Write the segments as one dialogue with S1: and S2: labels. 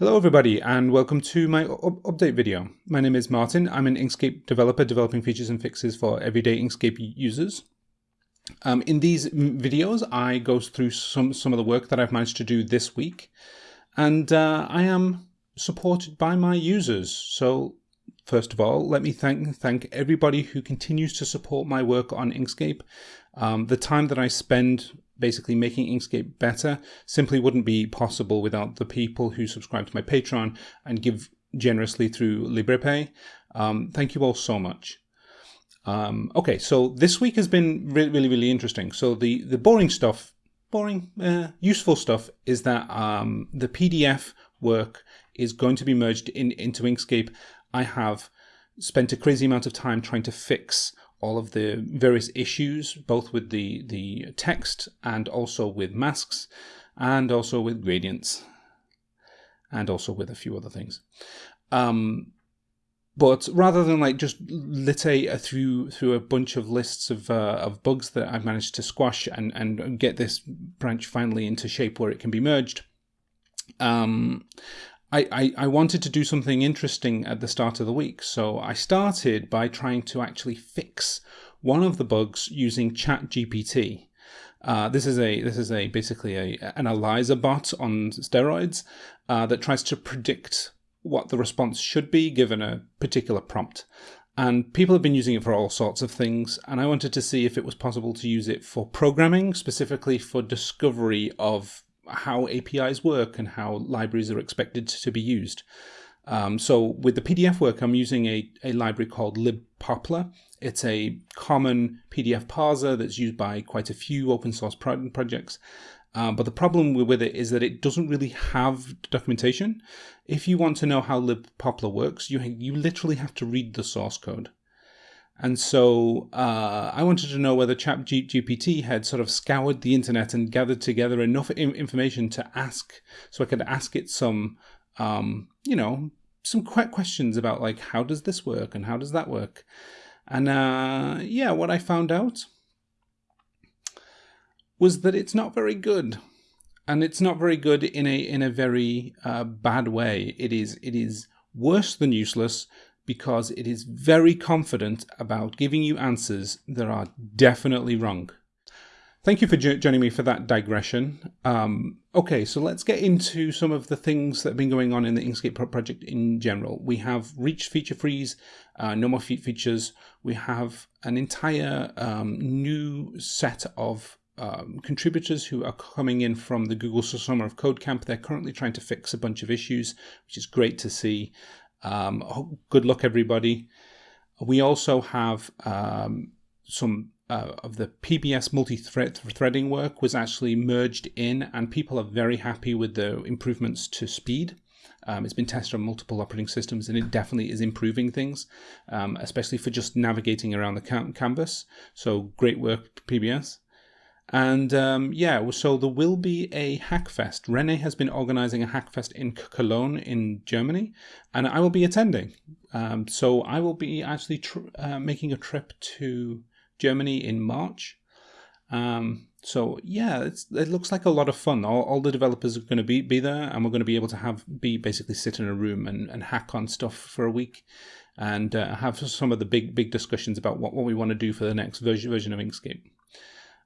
S1: Hello everybody and welcome to my update video. My name is Martin. I'm an Inkscape developer developing features and fixes for everyday Inkscape users. Um, in these videos I go through some, some of the work that I've managed to do this week and uh, I am supported by my users. So first of all, let me thank thank everybody who continues to support my work on Inkscape. Um, the time that I spend basically making Inkscape better simply wouldn't be possible without the people who subscribe to my Patreon and give generously through LibrePay. Um, thank you all so much. Um, okay, so this week has been really, really, really interesting. So the, the boring stuff, boring, uh, useful stuff is that um, the PDF work is going to be merged in, into Inkscape. I have spent a crazy amount of time trying to fix all of the various issues, both with the, the text and also with masks, and also with gradients, and also with a few other things. Um, but rather than like just litate through through a bunch of lists of uh, of bugs that I've managed to squash and and get this branch finally into shape where it can be merged, um, I, I, I, wanted to do something interesting at the start of the week. So I started by trying to actually fix one of the bugs using ChatGPT. Uh, this is a this is a basically a an Eliza bot on steroids uh, that tries to predict what the response should be given a particular prompt. And people have been using it for all sorts of things. And I wanted to see if it was possible to use it for programming, specifically for discovery of how APIs work and how libraries are expected to be used. Um, so with the PDF work, I'm using a, a library called libpoppler. It's a common PDF parser that's used by quite a few open source pro projects. Um, but the problem with it is that it doesn't really have documentation. If you want to know how libpoppler works, you, you literally have to read the source code. And so uh, I wanted to know whether ChatGPT had sort of scoured the internet and gathered together enough information to ask, so I could ask it some, um, you know, some quick questions about like how does this work and how does that work, and uh, yeah, what I found out was that it's not very good, and it's not very good in a in a very uh, bad way. It is it is worse than useless because it is very confident about giving you answers that are definitely wrong. Thank you for joining me for that digression. Um, okay, so let's get into some of the things that have been going on in the Inkscape project in general. We have reached feature freeze, uh, no more features. We have an entire um, new set of um, contributors who are coming in from the Google Summer of Code Camp. They're currently trying to fix a bunch of issues, which is great to see. Um, good luck, everybody. We also have um, some uh, of the PBS multi-threading work was actually merged in, and people are very happy with the improvements to speed. Um, it's been tested on multiple operating systems, and it definitely is improving things, um, especially for just navigating around the canvas. So great work, PBS. And um, yeah, so there will be a Hackfest. Rene has been organizing a Hackfest in Cologne in Germany, and I will be attending. Um, so I will be actually uh, making a trip to Germany in March. Um, so yeah, it looks like a lot of fun. All, all the developers are going to be, be there, and we're going to be able to have be basically sit in a room and, and hack on stuff for a week, and uh, have some of the big big discussions about what, what we want to do for the next version version of Inkscape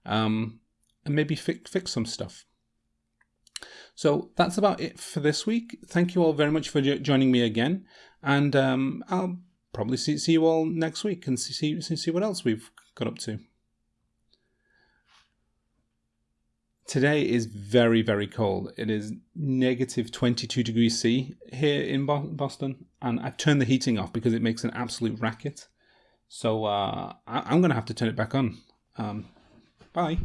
S1: um, and maybe fix, fix some stuff. So that's about it for this week. Thank you all very much for joining me again, and um, I'll probably see, see you all next week and see, see, see what else we've got up to. Today is very, very cold. It is negative 22 degrees C here in Boston, and I've turned the heating off because it makes an absolute racket. So uh, I am going to have to turn it back on. Um, Bye.